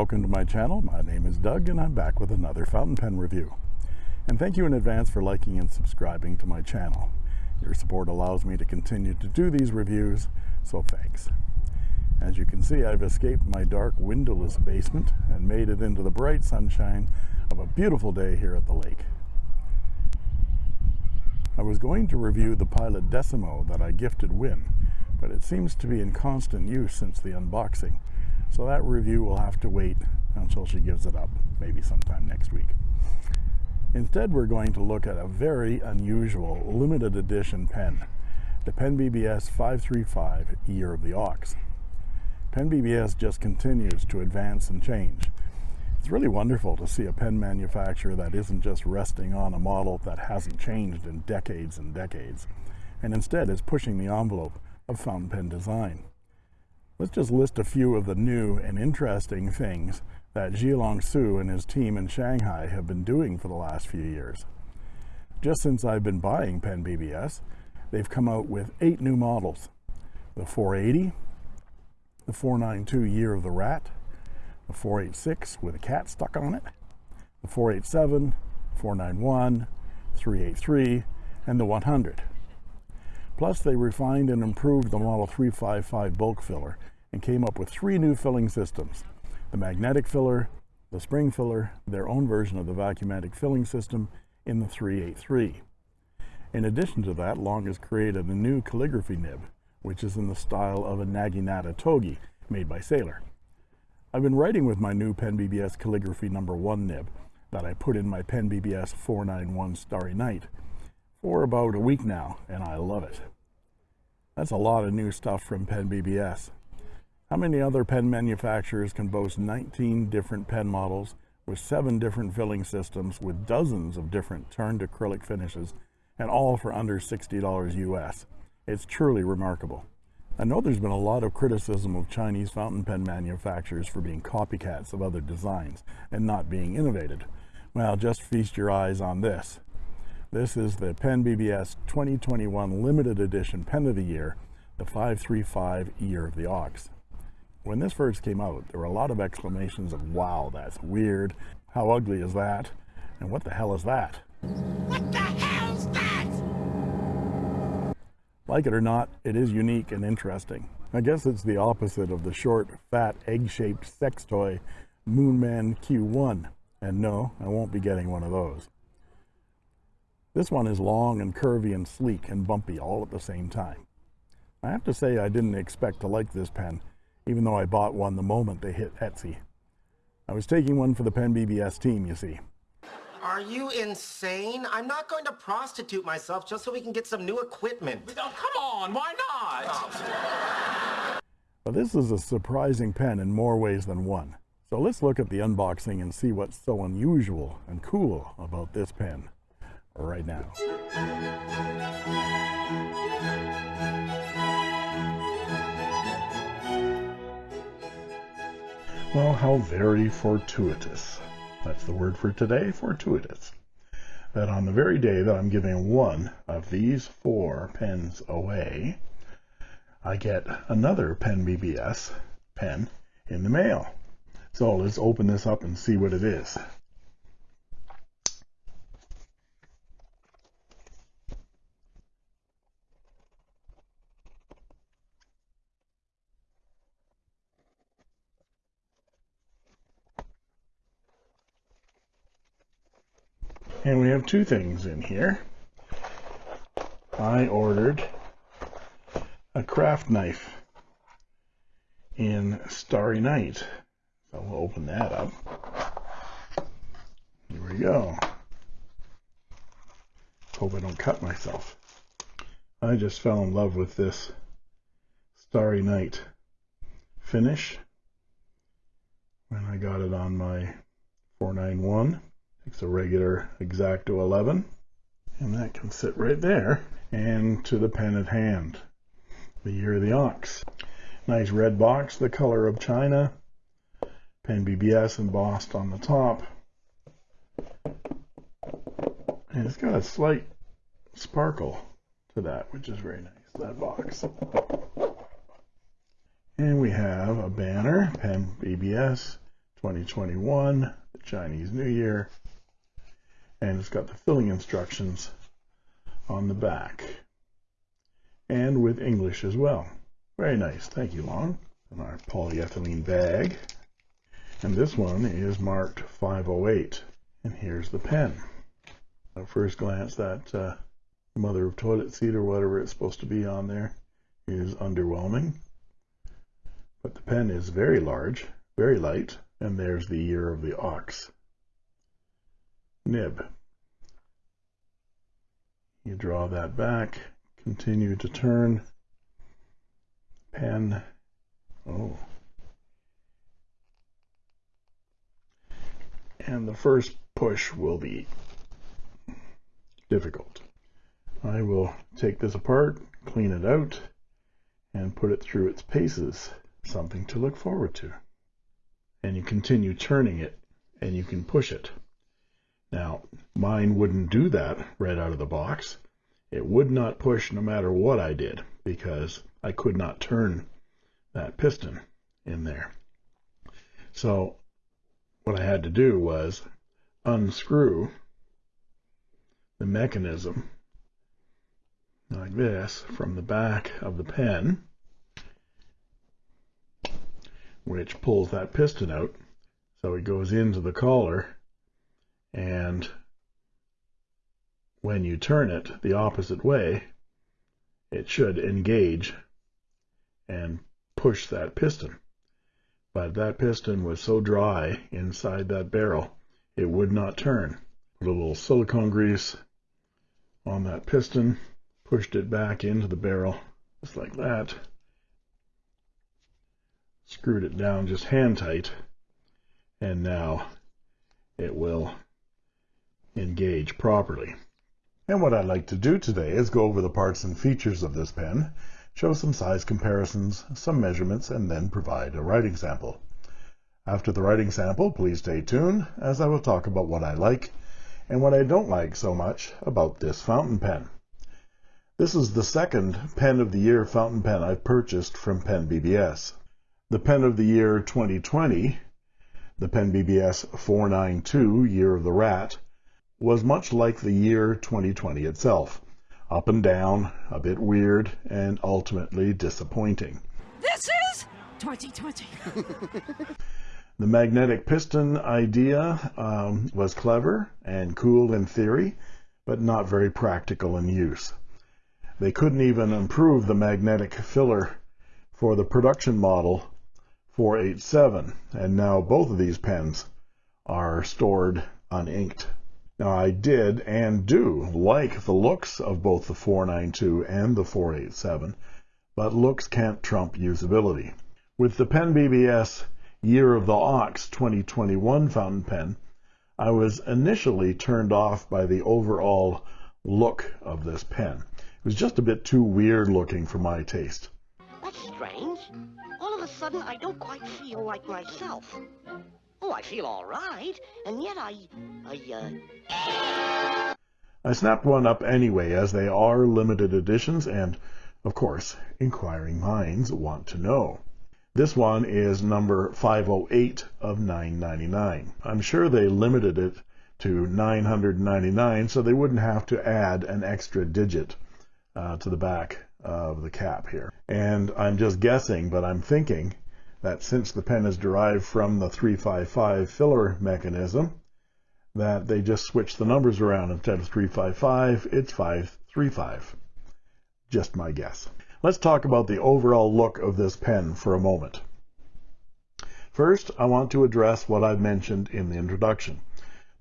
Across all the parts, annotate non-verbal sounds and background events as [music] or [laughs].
welcome to my channel. My name is Doug and I'm back with another fountain pen review. And thank you in advance for liking and subscribing to my channel. Your support allows me to continue to do these reviews, so thanks. As you can see, I've escaped my dark windowless basement and made it into the bright sunshine of a beautiful day here at the lake. I was going to review the Pilot Decimo that I gifted Win, but it seems to be in constant use since the unboxing. So that review will have to wait until she gives it up, maybe sometime next week. Instead, we're going to look at a very unusual limited edition pen, the Pen BBS 535 Year of the Ox. Pen BBS just continues to advance and change. It's really wonderful to see a pen manufacturer that isn't just resting on a model that hasn't changed in decades and decades, and instead is pushing the envelope of fountain pen design. Let's just list a few of the new and interesting things that Zhilong Su and his team in Shanghai have been doing for the last few years. Just since I've been buying Pen BBS, they've come out with eight new models. The 480, the 492 Year of the Rat, the 486 with a cat stuck on it, the 487, 491, 383, and the 100. Plus, they refined and improved the Model 355 bulk filler and came up with three new filling systems, the magnetic filler, the spring filler, their own version of the vacuumatic filling system in the 383. In addition to that, Long has created a new calligraphy nib, which is in the style of a Naginata Togi made by Sailor. I've been writing with my new Pen BBS calligraphy number one nib that I put in my Pen BBS 491 Starry Night for about a week now, and I love it. That's a lot of new stuff from Pen BBS. How many other pen manufacturers can boast 19 different pen models with seven different filling systems with dozens of different turned acrylic finishes and all for under $60 US? It's truly remarkable. I know there's been a lot of criticism of Chinese fountain pen manufacturers for being copycats of other designs and not being innovated. Well, just feast your eyes on this. This is the Pen BBS 2021 limited edition pen of the year, the 535 Year of the Ox. When this first came out, there were a lot of exclamations of, wow, that's weird. How ugly is that? And what the hell is that? What the hell's that? Like it or not, it is unique and interesting. I guess it's the opposite of the short, fat, egg-shaped sex toy Moonman Q1. And no, I won't be getting one of those. This one is long and curvy and sleek and bumpy all at the same time. I have to say I didn't expect to like this pen, even though I bought one the moment they hit Etsy. I was taking one for the Pen BBS team, you see. Are you insane? I'm not going to prostitute myself just so we can get some new equipment. Oh, come on, why not? But this is a surprising pen in more ways than one. So let's look at the unboxing and see what's so unusual and cool about this pen right now. Well, how very fortuitous. That's the word for today, fortuitous. That on the very day that I'm giving one of these four pens away, I get another Pen BBS pen in the mail. So let's open this up and see what it is. And we have two things in here. I ordered a craft knife in Starry Night. So we'll open that up. Here we go. Hope I don't cut myself. I just fell in love with this Starry Night finish when I got it on my 491. It's a regular X-Acto 11 and that can sit right there and to the pen at hand. The year of the ox. Nice red box the color of China. Pen BBS embossed on the top. And it's got a slight sparkle to that which is very nice that box. And we have a banner pen BBS 2021, the Chinese New Year, and it's got the filling instructions on the back and with English as well. Very nice. Thank you, Long. And our polyethylene bag. And this one is marked 508. And here's the pen. At first glance, that uh, mother of toilet seat or whatever it's supposed to be on there is underwhelming. But the pen is very large, very light, and there's the year of the ox. Nib. You draw that back, continue to turn, pen, oh. And the first push will be difficult. I will take this apart, clean it out, and put it through its paces. Something to look forward to. And you continue turning it, and you can push it. Now, mine wouldn't do that right out of the box. It would not push no matter what I did, because I could not turn that piston in there. So what I had to do was unscrew the mechanism like this from the back of the pen, which pulls that piston out. So it goes into the collar and when you turn it the opposite way, it should engage and push that piston. But that piston was so dry inside that barrel, it would not turn. Put a little silicone grease on that piston, pushed it back into the barrel, just like that. Screwed it down just hand tight, and now it will engage properly. And what I'd like to do today is go over the parts and features of this pen, show some size comparisons, some measurements, and then provide a writing sample. After the writing sample, please stay tuned as I will talk about what I like and what I don't like so much about this fountain pen. This is the second Pen of the Year fountain pen I've purchased from Pen BBS. The Pen of the Year 2020, the Pen BBS 492 Year of the Rat, was much like the year 2020 itself. Up and down, a bit weird, and ultimately disappointing. This is 2020. [laughs] the magnetic piston idea um, was clever and cool in theory, but not very practical in use. They couldn't even improve the magnetic filler for the production model 487, and now both of these pens are stored uninked. Now I did and do like the looks of both the 492 and the 487, but looks can't trump usability. With the Pen BBS Year of the Ox 2021 fountain pen, I was initially turned off by the overall look of this pen. It was just a bit too weird looking for my taste. That's strange. All of a sudden, I don't quite feel like myself. Oh, I feel all right, and yet I, I, uh... I snapped one up anyway, as they are limited editions, and, of course, inquiring minds want to know. This one is number 508 of 999. I'm sure they limited it to 999 so they wouldn't have to add an extra digit uh, to the back of the cap here. And I'm just guessing, but I'm thinking that since the pen is derived from the 355 filler mechanism, that they just switch the numbers around. Instead of 355, it's 535. Just my guess. Let's talk about the overall look of this pen for a moment. First, I want to address what I've mentioned in the introduction.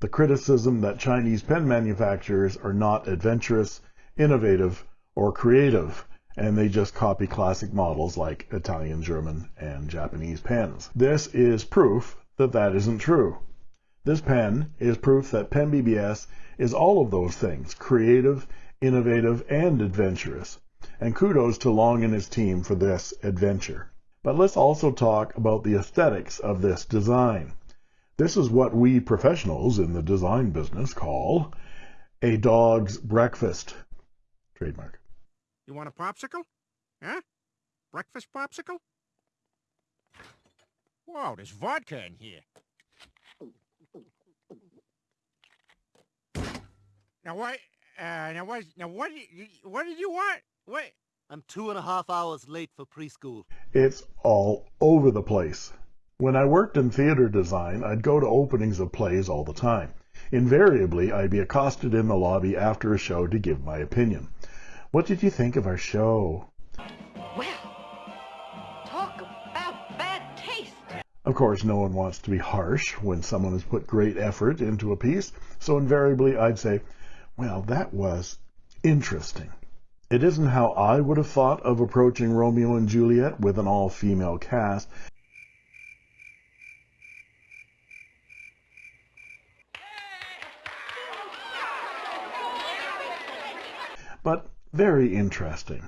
The criticism that Chinese pen manufacturers are not adventurous, innovative, or creative and they just copy classic models like Italian, German, and Japanese pens. This is proof that that isn't true. This pen is proof that Pen BBS is all of those things, creative, innovative, and adventurous. And kudos to Long and his team for this adventure. But let's also talk about the aesthetics of this design. This is what we professionals in the design business call a dog's breakfast. Trademark. You want a popsicle? Huh? Breakfast popsicle? Whoa, there's vodka in here. Now what? Uh, now what? Now what? What did you want? What? I'm two and a half hours late for preschool. It's all over the place. When I worked in theater design, I'd go to openings of plays all the time. Invariably, I'd be accosted in the lobby after a show to give my opinion. What did you think of our show? Well, talk about bad taste. Of course, no one wants to be harsh when someone has put great effort into a piece, so invariably I'd say, well, that was interesting. It isn't how I would have thought of approaching Romeo and Juliet with an all-female cast, but very interesting.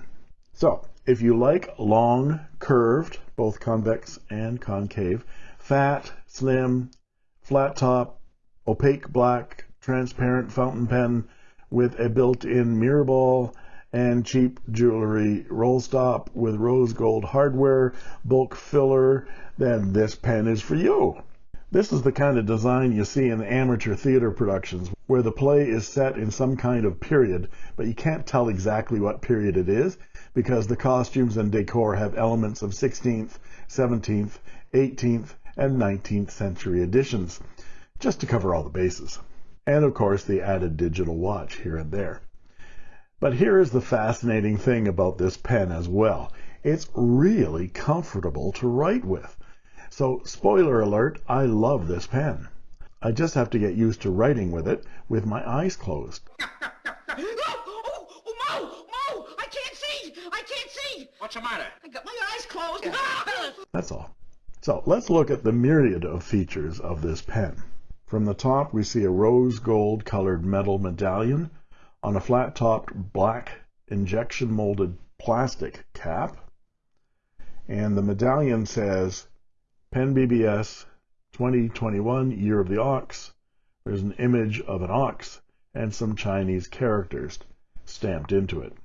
So, if you like long, curved, both convex and concave, fat, slim, flat top, opaque black, transparent fountain pen with a built-in mirror ball and cheap jewelry roll stop with rose gold hardware, bulk filler, then this pen is for you. This is the kind of design you see in amateur theater productions where the play is set in some kind of period, but you can't tell exactly what period it is because the costumes and decor have elements of 16th, 17th, 18th, and 19th century editions, just to cover all the bases. And of course, the added digital watch here and there. But here is the fascinating thing about this pen as well. It's really comfortable to write with. So, spoiler alert, I love this pen. I just have to get used to writing with it with my eyes closed. Oh, oh, oh, Mo! Mo! I can't see! I can't see! What's the matter? I got my eyes closed. Ah! That's all. So let's look at the myriad of features of this pen. From the top, we see a rose gold colored metal medallion on a flat topped black injection molded plastic cap. And the medallion says Pen BBS 2021 Year of the Ox. There's an image of an ox and some Chinese characters stamped into it.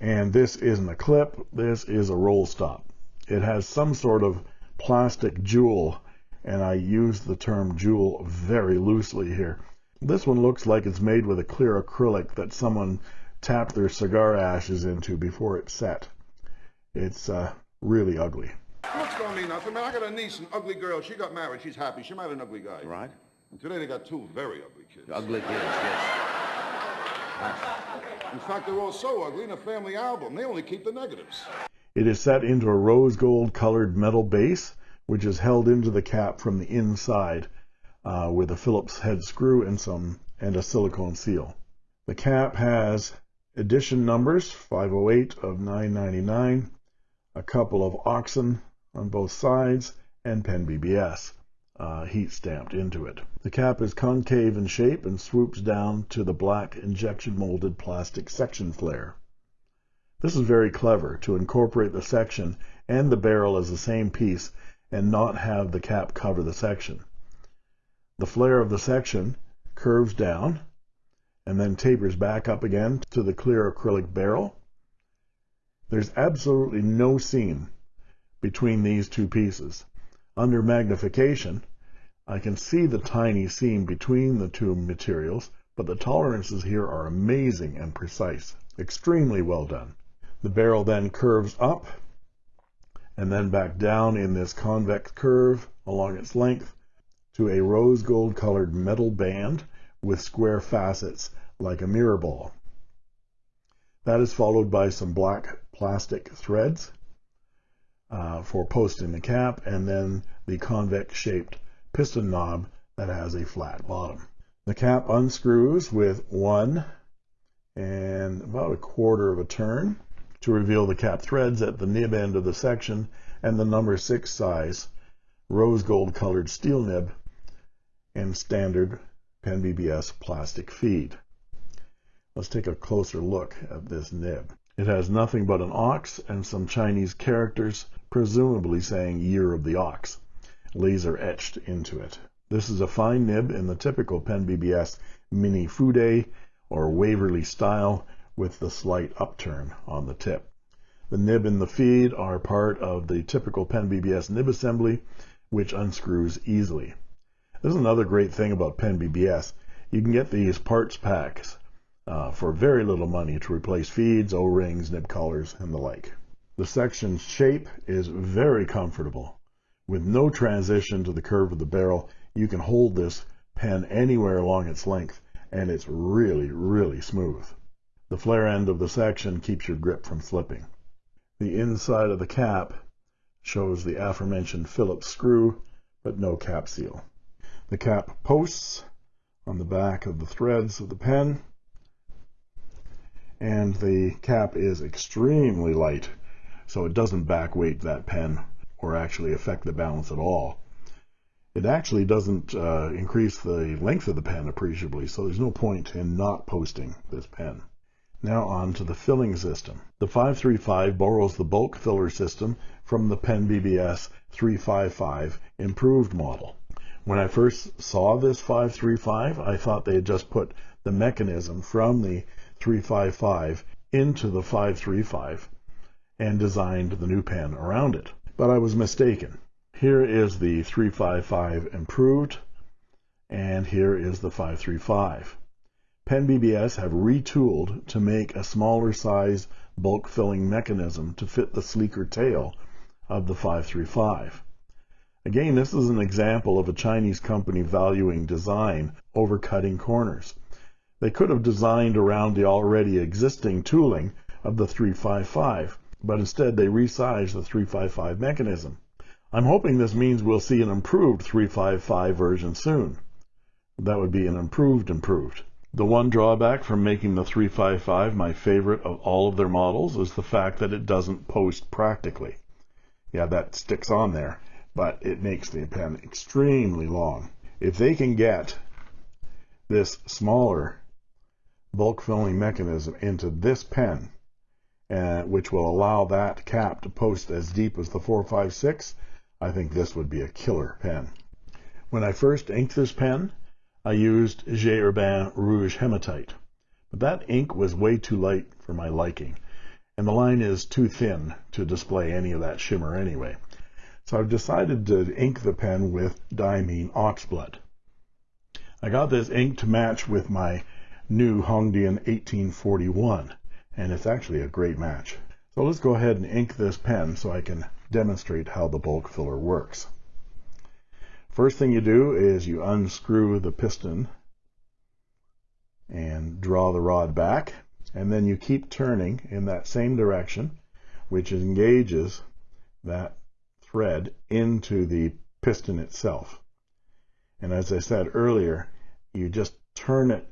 And this isn't a clip, this is a roll stop. It has some sort of plastic jewel, and I use the term jewel very loosely here. This one looks like it's made with a clear acrylic that someone tapped their cigar ashes into before it set. It's uh, really ugly. Looks don't mean nothing, man. I got a niece, an ugly girl. She got married. She's happy. She married an ugly guy. Right. And today they got two very ugly kids. Ugly kids, yes. In fact, they're all so ugly in a family album. They only keep the negatives. It is set into a rose gold colored metal base, which is held into the cap from the inside uh, with a Phillips head screw and some and a silicone seal. The cap has edition numbers 508 of 999, a couple of oxen on both sides, and pen BBS uh, heat stamped into it. The cap is concave in shape and swoops down to the black injection molded plastic section flare. This is very clever to incorporate the section and the barrel as the same piece and not have the cap cover the section. The flare of the section curves down and then tapers back up again to the clear acrylic barrel. There's absolutely no seam between these two pieces. Under magnification, I can see the tiny seam between the two materials, but the tolerances here are amazing and precise. Extremely well done. The barrel then curves up and then back down in this convex curve along its length to a rose gold colored metal band with square facets like a mirror ball. That is followed by some black plastic threads uh, for posting the cap and then the convex shaped piston knob that has a flat bottom. The cap unscrews with one and about a quarter of a turn to reveal the cap threads at the nib end of the section and the number 6 size rose gold colored steel nib and standard Pen BBS plastic feed. Let's take a closer look at this nib. It has nothing but an ox and some Chinese characters, presumably saying Year of the Ox, laser etched into it. This is a fine nib in the typical Pen BBS Mini Fude or Waverley style with the slight upturn on the tip. The nib and the feed are part of the typical Pen BBS nib assembly, which unscrews easily. This is another great thing about Pen BBS. You can get these parts packs uh, for very little money to replace feeds, O-rings, nib collars, and the like. The section's shape is very comfortable. With no transition to the curve of the barrel, you can hold this pen anywhere along its length, and it's really, really smooth. The flare end of the section keeps your grip from slipping. The inside of the cap shows the aforementioned Phillips screw, but no cap seal. The cap posts on the back of the threads of the pen, and the cap is extremely light, so it doesn't backweight that pen or actually affect the balance at all. It actually doesn't uh, increase the length of the pen appreciably, so there's no point in not posting this pen. Now on to the filling system. The 535 borrows the bulk filler system from the Pen BBS 355 improved model. When I first saw this 535, I thought they had just put the mechanism from the 355 into the 535 and designed the new pen around it. But I was mistaken. Here is the 355 improved, and here is the 535. Pen BBS have retooled to make a smaller size bulk filling mechanism to fit the sleeker tail of the 535. Again, this is an example of a Chinese company valuing design over cutting corners. They could have designed around the already existing tooling of the 355, but instead they resized the 355 mechanism. I'm hoping this means we'll see an improved 355 version soon. That would be an improved improved. The one drawback from making the 355 my favorite of all of their models is the fact that it doesn't post practically. Yeah, that sticks on there, but it makes the pen extremely long. If they can get this smaller bulk filling mechanism into this pen, which will allow that cap to post as deep as the 456, I think this would be a killer pen. When I first inked this pen, I used J. Herbin Rouge Hematite, but that ink was way too light for my liking, and the line is too thin to display any of that shimmer anyway. So I've decided to ink the pen with Diamine Oxblood. I got this ink to match with my new Hongdian 1841, and it's actually a great match. So let's go ahead and ink this pen so I can demonstrate how the bulk filler works. First thing you do is you unscrew the piston and draw the rod back and then you keep turning in that same direction which engages that thread into the piston itself. And as I said earlier, you just turn it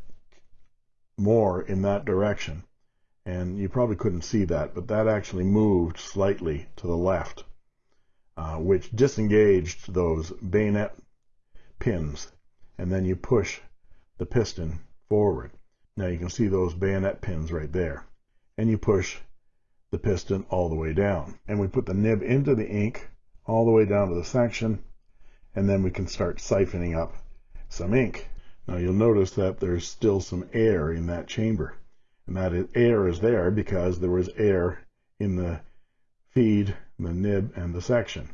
more in that direction. And you probably couldn't see that, but that actually moved slightly to the left uh, which disengaged those bayonet pins. And then you push the piston forward. Now you can see those bayonet pins right there. And you push the piston all the way down. And we put the nib into the ink all the way down to the section. And then we can start siphoning up some ink. Now you'll notice that there's still some air in that chamber and that air is there because there was air in the feed the nib and the section.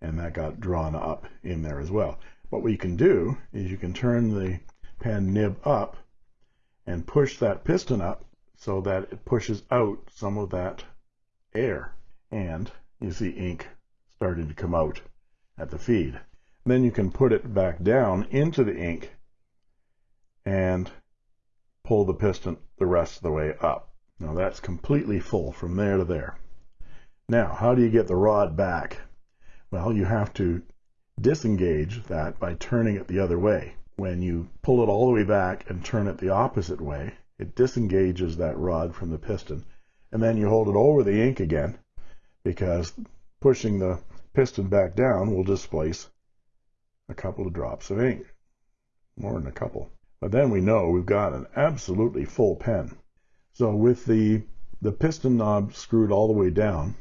And that got drawn up in there as well. But what you can do is you can turn the pen nib up and push that piston up so that it pushes out some of that air. And you see ink starting to come out at the feed. Then you can put it back down into the ink and pull the piston the rest of the way up now that's completely full from there to there now, how do you get the rod back? Well, you have to disengage that by turning it the other way. When you pull it all the way back and turn it the opposite way, it disengages that rod from the piston. And then you hold it over the ink again because pushing the piston back down will displace a couple of drops of ink, more than a couple. But then we know we've got an absolutely full pen. So with the, the piston knob screwed all the way down,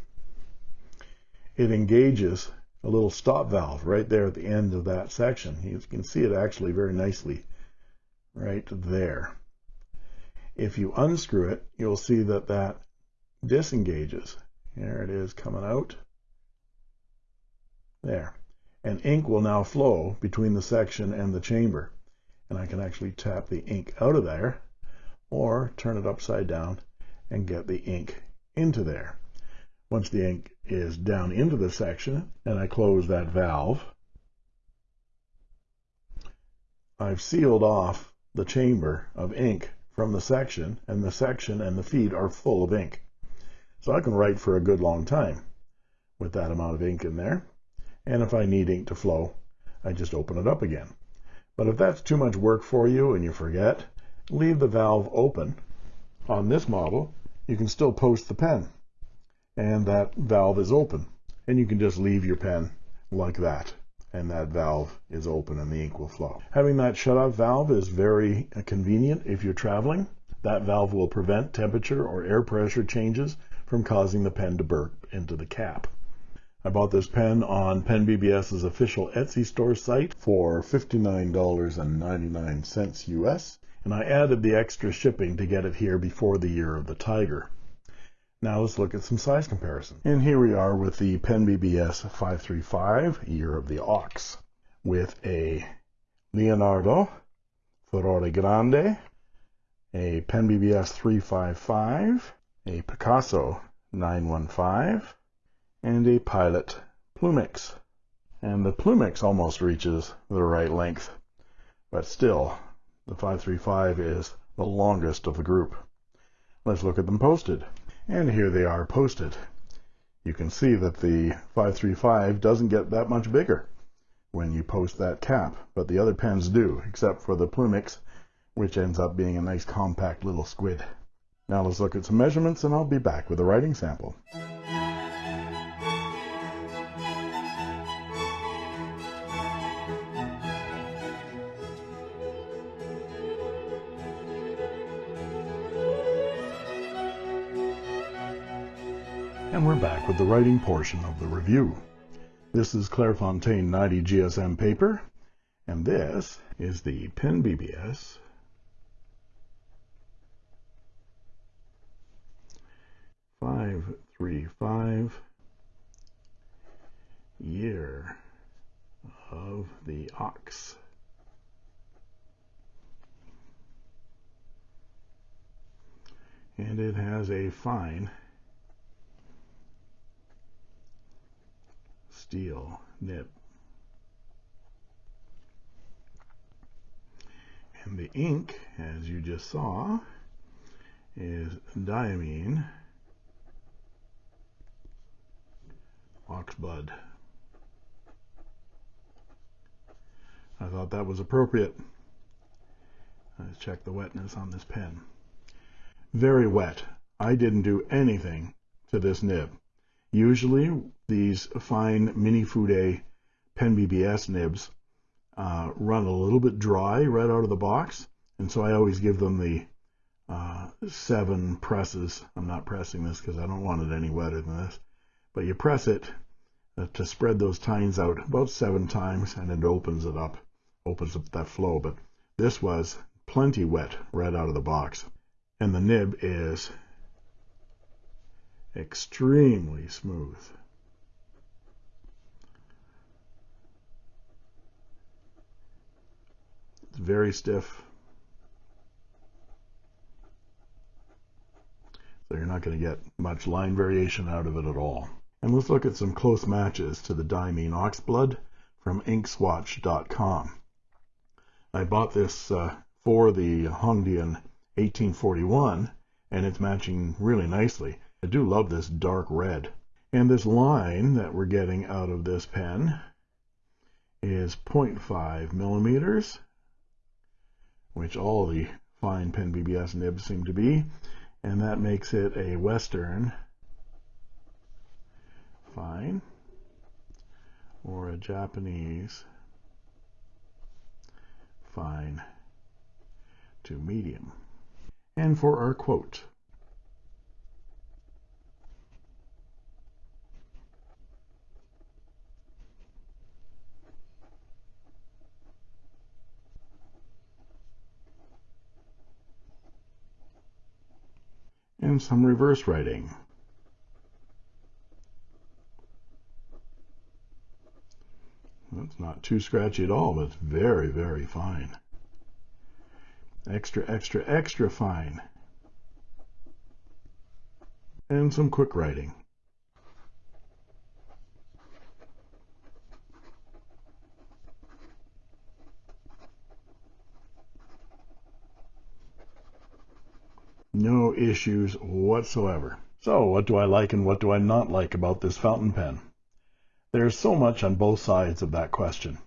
it engages a little stop valve right there at the end of that section. You can see it actually very nicely right there. If you unscrew it, you'll see that that disengages. There it is coming out. There. And ink will now flow between the section and the chamber. And I can actually tap the ink out of there or turn it upside down and get the ink into there. Once the ink is down into the section and I close that valve, I've sealed off the chamber of ink from the section and the section and the feed are full of ink. So I can write for a good long time with that amount of ink in there. And if I need ink to flow, I just open it up again. But if that's too much work for you and you forget, leave the valve open. On this model, you can still post the pen and that valve is open and you can just leave your pen like that and that valve is open and the ink will flow. Having that shut off valve is very uh, convenient if you're traveling. That valve will prevent temperature or air pressure changes from causing the pen to burp into the cap. I bought this pen on Pen BBS's official Etsy store site for $59.99 US, and I added the extra shipping to get it here before the year of the tiger. Now let's look at some size comparison. And here we are with the Pen BBS 535, Year of the Ox, with a Leonardo Furore Grande, a Pen BBS 355, a Picasso 915, and a Pilot Plumix. And the Plumix almost reaches the right length, but still, the 535 is the longest of the group. Let's look at them posted and here they are posted. You can see that the 535 doesn't get that much bigger when you post that cap, but the other pens do, except for the Plumix, which ends up being a nice compact little squid. Now let's look at some measurements and I'll be back with a writing sample. And we're back with the writing portion of the review. This is Clairefontaine 90 GSM paper, and this is the Pen BBS five three five year of the ox. And it has a fine steel nib. And the ink, as you just saw, is diamine oxblood. I thought that was appropriate. Let's check the wetness on this pen. Very wet. I didn't do anything to this nib. Usually these fine mini Fude Pen BBS nibs uh, run a little bit dry right out of the box, and so I always give them the uh, seven presses. I'm not pressing this because I don't want it any wetter than this, but you press it uh, to spread those tines out about seven times, and it opens it up, opens up that flow. But this was plenty wet right out of the box, and the nib is extremely smooth. It's very stiff. So you're not going to get much line variation out of it at all. And let's look at some close matches to the Diamine Oxblood from inkswatch.com. I bought this uh, for the Hongdian 1841 and it's matching really nicely. I do love this dark red. And this line that we're getting out of this pen is 0.5 millimeters, which all the fine pen BBS nibs seem to be, and that makes it a Western fine or a Japanese fine to medium. And for our quote, and some reverse writing. It's not too scratchy at all, but it's very, very fine. Extra, extra, extra fine. And some quick writing. No issues whatsoever. So, what do I like and what do I not like about this fountain pen? There's so much on both sides of that question.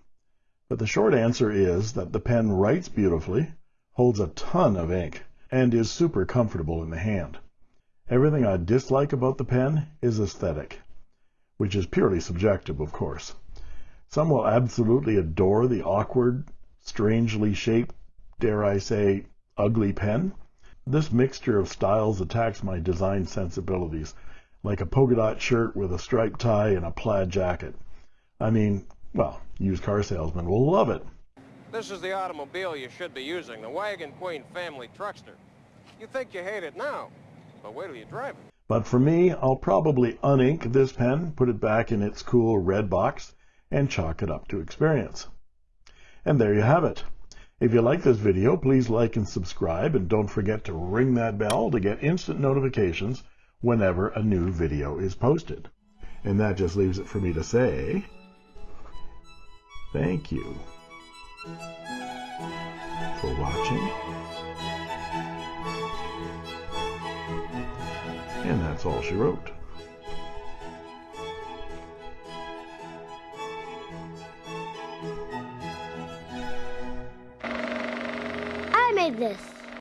But the short answer is that the pen writes beautifully, holds a ton of ink, and is super comfortable in the hand. Everything I dislike about the pen is aesthetic, which is purely subjective, of course. Some will absolutely adore the awkward, strangely shaped, dare I say, ugly pen. This mixture of styles attacks my design sensibilities, like a polka dot shirt with a striped tie and a plaid jacket. I mean, well, used car salesmen will love it. This is the automobile you should be using, the Wagon Queen family truckster. You think you hate it now, but wait till you drive it. But for me, I'll probably unink this pen, put it back in its cool red box, and chalk it up to experience. And there you have it. If you like this video, please like and subscribe, and don't forget to ring that bell to get instant notifications whenever a new video is posted. And that just leaves it for me to say, thank you for watching. And that's all she wrote. This.